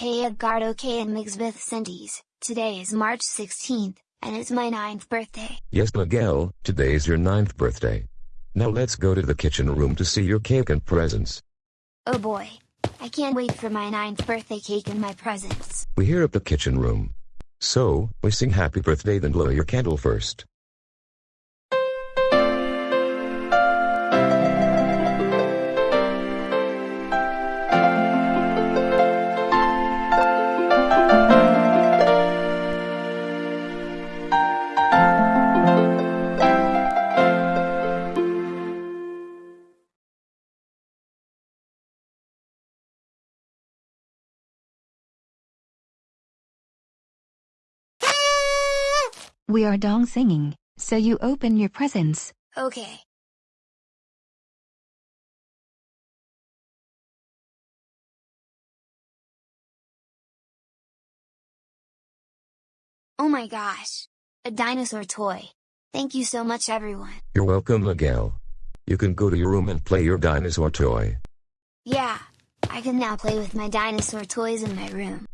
Hey Edgardo K and Migsbeth Cindy's, today is March 16th, and it's my ninth birthday. Yes Miguel, today is your ninth birthday. Now let's go to the kitchen room to see your cake and presents. Oh boy. I can't wait for my ninth birthday cake and my presents. We here at the kitchen room. So, we sing happy birthday then blow your candle first. We are dong singing, so you open your presents. Okay. Oh my gosh. A dinosaur toy. Thank you so much everyone. You're welcome Miguel. You can go to your room and play your dinosaur toy. Yeah. I can now play with my dinosaur toys in my room.